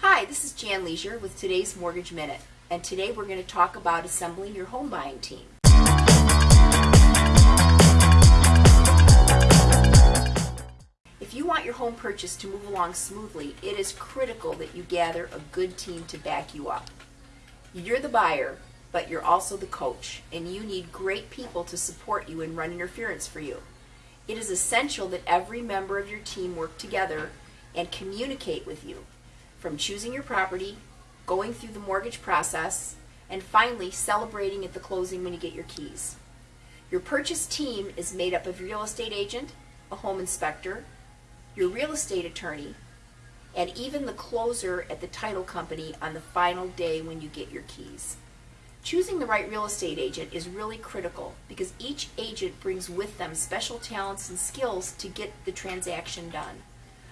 Hi, this is Jan Leisure with today's Mortgage Minute, and today we're going to talk about assembling your home buying team. If you want your home purchase to move along smoothly, it is critical that you gather a good team to back you up. You're the buyer, but you're also the coach, and you need great people to support you and run interference for you. It is essential that every member of your team work together and communicate with you, from choosing your property, going through the mortgage process, and finally celebrating at the closing when you get your keys. Your purchase team is made up of your real estate agent, a home inspector, your real estate attorney, and even the closer at the title company on the final day when you get your keys. Choosing the right real estate agent is really critical because each agent brings with them special talents and skills to get the transaction done.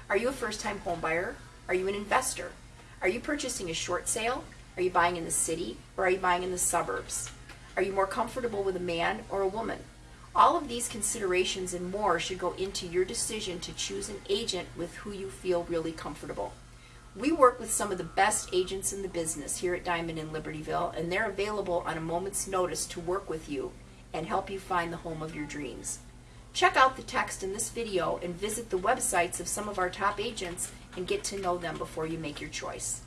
Are you a first-time homebuyer? Are you an investor? Are you purchasing a short sale? Are you buying in the city or are you buying in the suburbs? Are you more comfortable with a man or a woman? All of these considerations and more should go into your decision to choose an agent with who you feel really comfortable. We work with some of the best agents in the business here at Diamond in Libertyville, and they're available on a moment's notice to work with you and help you find the home of your dreams. Check out the text in this video and visit the websites of some of our top agents and get to know them before you make your choice.